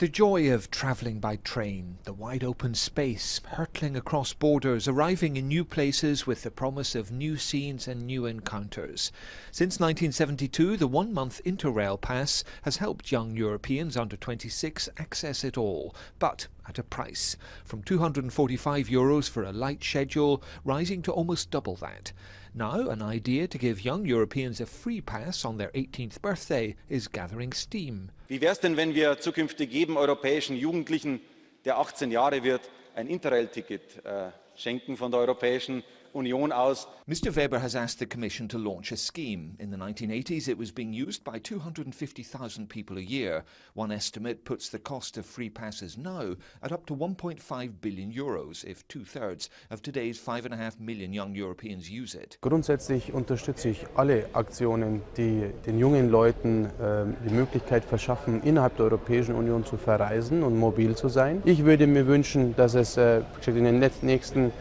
The joy of travelling by train, the wide open space, hurtling across borders, arriving in new places with the promise of new scenes and new encounters. Since 1972, the one month Interrail pass has helped young Europeans under 26 access it all, but at a price. From 245 euros for a light schedule, rising to almost double that. Now, an idea to give young Europeans a free pass on their 18th birthday is gathering steam. Wie wäre es denn, wenn wir zukünftig jedem europäischen Jugendlichen, der 18 Jahre wird, ein Interrail-Ticket äh, schenken von der Europäischen Union aus. Mr Weber has asked the Commission to launch a scheme. In the 1980s it was being used by 250,000 people a year. One estimate puts the cost of free passes now at up to 1.5 billion euros if two-thirds of today's 5.5 million young Europeans use it. Grundsätzlich unterstütze ich alle Aktionen, die den jungen Leuten äh, die Möglichkeit verschaffen, innerhalb der Europäischen Union zu verreisen und mobil zu sein. Ich würde mir wünschen, dass es äh, in den nächsten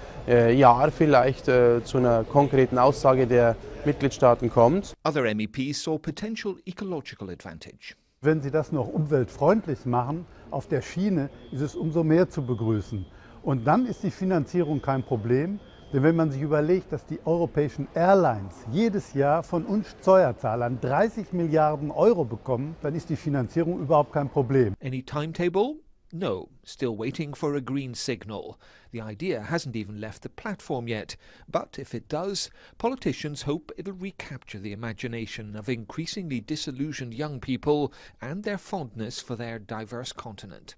Jahr vielleicht äh, zu einer konkreten Aussage der Mitgliedstaaten kommt. Other MEPs saw potential ecological advantage. Wenn Sie das noch umweltfreundlich machen, auf der Schiene, ist es umso mehr zu begrüßen. Und dann ist die Finanzierung kein Problem. Denn wenn man sich überlegt, dass die europäischen Airlines jedes Jahr von uns Steuerzahlern 30 Milliarden Euro bekommen, dann ist die Finanzierung überhaupt kein Problem. Any timetable? No, still waiting for a green signal. The idea hasn't even left the platform yet, but if it does, politicians hope it'll recapture the imagination of increasingly disillusioned young people and their fondness for their diverse continent.